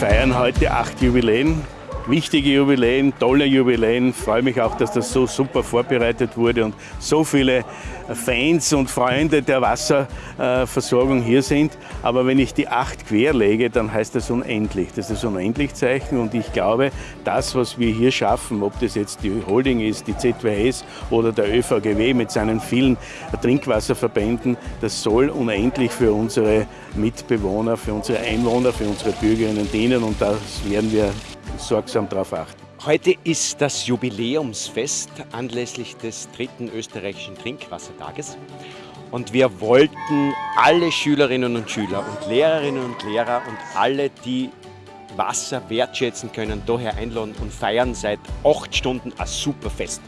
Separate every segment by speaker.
Speaker 1: Wir feiern heute acht Jubiläen wichtige Jubiläen, tolle Jubiläen. Freue mich auch, dass das so super vorbereitet wurde und so viele Fans und Freunde der Wasserversorgung hier sind. Aber wenn ich die acht querlege, dann heißt das unendlich. Das ist unendlich Zeichen und ich glaube, das, was wir hier schaffen, ob das jetzt die Holding ist, die ZWS oder der ÖVGW mit seinen vielen Trinkwasserverbänden, das soll unendlich für unsere Mitbewohner, für unsere Einwohner, für unsere Bürgerinnen dienen und das werden wir sorgsam darauf achten.
Speaker 2: Heute ist das Jubiläumsfest anlässlich des dritten österreichischen Trinkwassertages. Und wir wollten alle Schülerinnen und Schüler und Lehrerinnen und Lehrer und alle, die Wasser wertschätzen können, daher einladen und feiern seit acht Stunden ein super Fest.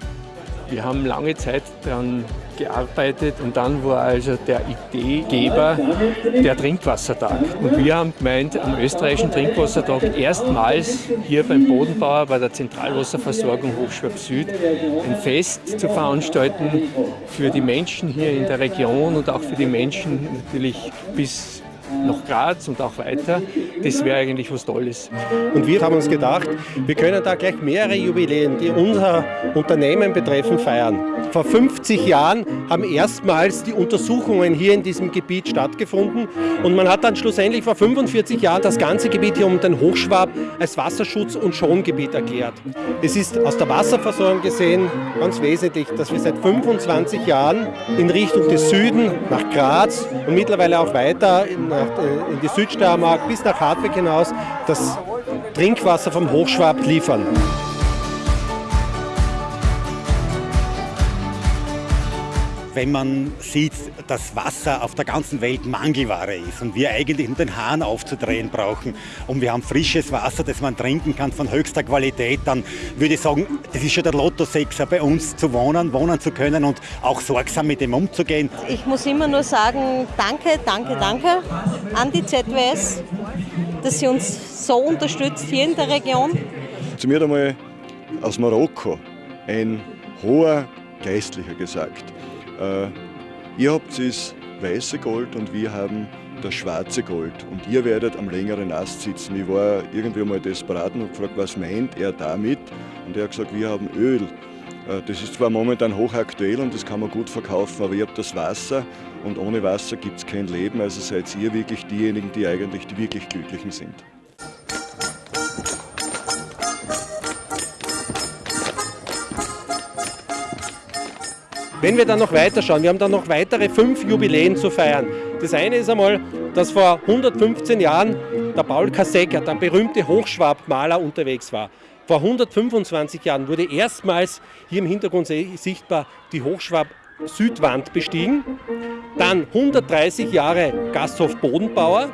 Speaker 3: Wir haben lange Zeit daran gearbeitet und dann war also der Ideegeber der Trinkwassertag. Und wir haben gemeint, am österreichischen Trinkwassertag erstmals hier beim Bodenbauer bei der Zentralwasserversorgung Hochschwab Süd ein Fest zu veranstalten für die Menschen hier in der Region und auch für die Menschen natürlich bis nach Graz und auch weiter. Das wäre eigentlich was Tolles.
Speaker 4: Und wir haben uns gedacht, wir können da gleich mehrere Jubiläen, die unser Unternehmen betreffen, feiern. Vor 50 Jahren haben erstmals die Untersuchungen hier in diesem Gebiet stattgefunden und man hat dann schlussendlich vor 45 Jahren das ganze Gebiet hier um den Hochschwab als Wasserschutz- und Schongebiet erklärt. Es ist aus der Wasserversorgung gesehen ganz wesentlich, dass wir seit 25 Jahren in Richtung des Süden nach Graz und mittlerweile auch weiter nach äh, in die Südsteiermark bis nach Hartwig hinaus das Trinkwasser vom Hochschwab liefern.
Speaker 5: Wenn man sieht, dass Wasser auf der ganzen Welt Mangelware ist und wir eigentlich nur den Hahn aufzudrehen brauchen und wir haben frisches Wasser, das man trinken kann von höchster Qualität, dann würde ich sagen, das ist schon der Lotto-Sechser bei uns zu wohnen, wohnen zu können und auch sorgsam mit dem umzugehen.
Speaker 6: Ich muss immer nur sagen, danke, danke, danke an die ZWS, dass sie uns so unterstützt hier in der Region.
Speaker 7: Zu mir einmal aus Marokko ein hoher Geistlicher gesagt, äh, ihr habt das weiße Gold und wir haben das schwarze Gold. Und ihr werdet am längeren Ast sitzen. Ich war irgendwie mal desperat und gefragt, was meint er damit? Und er hat gesagt, wir haben Öl. Äh, das ist zwar momentan hochaktuell und das kann man gut verkaufen, aber ihr habt das Wasser und ohne Wasser gibt es kein Leben. Also seid ihr wirklich diejenigen, die eigentlich die wirklich Glücklichen sind.
Speaker 4: Wenn wir dann noch weiter schauen, wir haben dann noch weitere fünf Jubiläen zu feiern. Das eine ist einmal, dass vor 115 Jahren der Paul Kassecker, der berühmte Hochschwabmaler, unterwegs war. Vor 125 Jahren wurde erstmals hier im Hintergrund sichtbar die Hochschwab Südwand bestiegen. Dann 130 Jahre Gasthof Bodenbauer.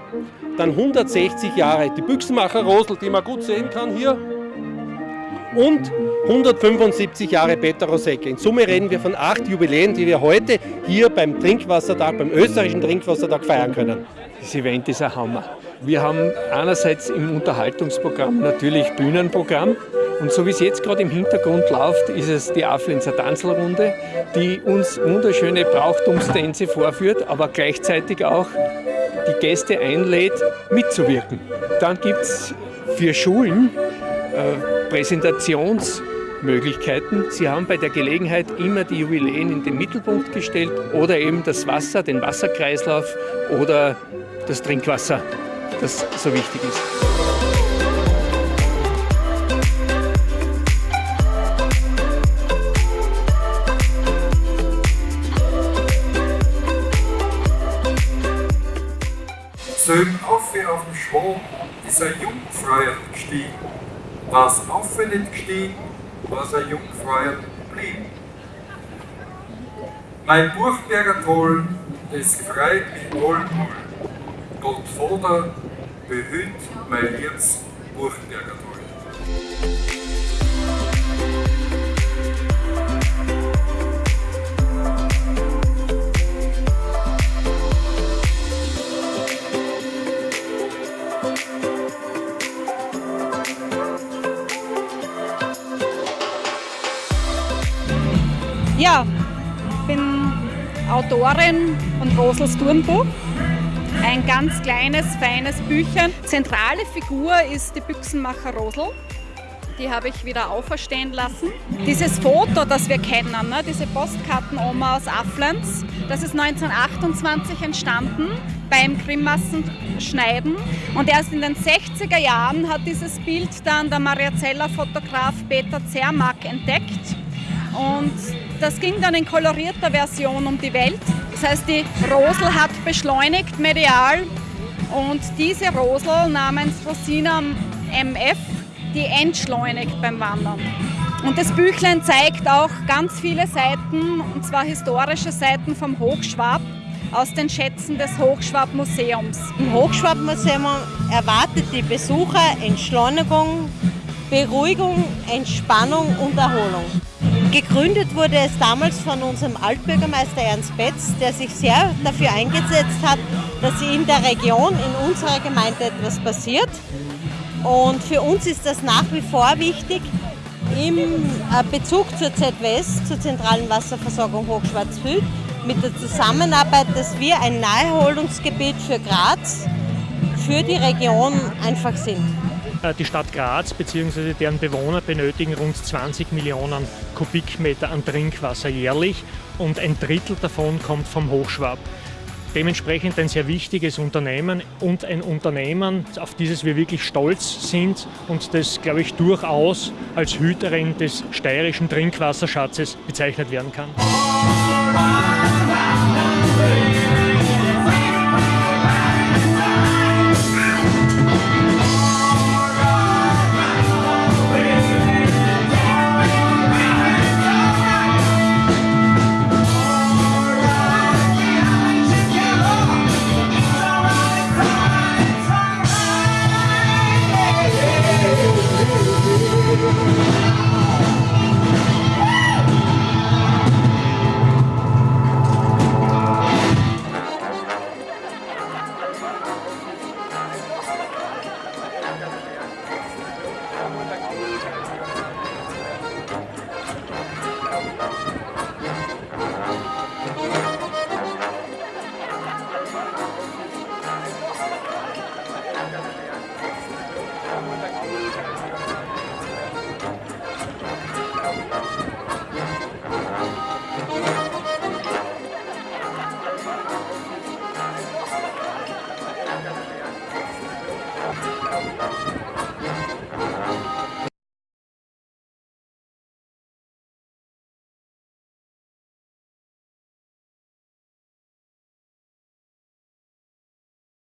Speaker 4: Dann 160 Jahre die Büchsenmacher Rosel, die man gut sehen kann hier und 175 Jahre Peter Rosecke. In Summe reden wir von acht Jubiläen, die wir heute hier beim Trinkwassertag, beim österreichischen Trinkwassertag feiern können.
Speaker 3: Das Event ist ein Hammer. Wir haben einerseits im Unterhaltungsprogramm natürlich Bühnenprogramm und so wie es jetzt gerade im Hintergrund läuft, ist es die Aflenzer Tanzelrunde, die uns wunderschöne Brauchtumstänze vorführt, aber gleichzeitig auch die Gäste einlädt, mitzuwirken. Dann gibt es für Schulen äh, Präsentationsmöglichkeiten. Sie haben bei der Gelegenheit immer die Jubiläen in den Mittelpunkt gestellt oder eben das Wasser, den Wasserkreislauf oder das Trinkwasser, das so wichtig ist.
Speaker 8: Sögen auf wie auf dem Schwung ist ein Jungfreier gestiegen was auf nicht gestiegen, was ein Jungfräuer blieb. Mein Burgberger Toll, es gefreit mich wohl, Gott Vater, behüt mein liebes Burgberger Toll.
Speaker 9: Autorin von Rosels Turnbuch. ein ganz kleines, feines Büchchen. Zentrale Figur ist die Büchsenmacher Rosel. Die habe ich wieder auferstehen lassen. Dieses Foto, das wir kennen, ne, diese Postkartenoma aus Afflens, das ist 1928 entstanden beim Grimmassenschneiden. Und erst in den 60er Jahren hat dieses Bild dann der Mariazeller Fotograf Peter Zermack entdeckt. Und das ging dann in kolorierter Version um die Welt. Das heißt, die Rosel hat beschleunigt medial und diese Rosel namens Rosina MF, die entschleunigt beim Wandern. Und das Büchlein zeigt auch ganz viele Seiten, und zwar historische Seiten vom Hochschwab aus den Schätzen des Hochschwab-Museums.
Speaker 6: Im Hochschwab-Museum erwartet die Besucher Entschleunigung, Beruhigung, Entspannung und Erholung. Gegründet wurde es damals von unserem Altbürgermeister Ernst Betz, der sich sehr dafür eingesetzt hat, dass in der Region, in unserer Gemeinde etwas passiert. Und für uns ist das nach wie vor wichtig, im äh, Bezug zur ZWS, zur zentralen Wasserversorgung Hochschwarzwald, mit der Zusammenarbeit, dass wir ein Naherholungsgebiet für Graz, für die Region einfach sind.
Speaker 10: Äh, die Stadt Graz bzw. deren Bewohner benötigen rund 20 Millionen Kubikmeter an Trinkwasser jährlich und ein Drittel davon kommt vom Hochschwab. Dementsprechend ein sehr wichtiges Unternehmen und ein Unternehmen, auf dieses wir wirklich stolz sind und das, glaube ich, durchaus als Hüterin des steirischen Trinkwasserschatzes bezeichnet werden kann.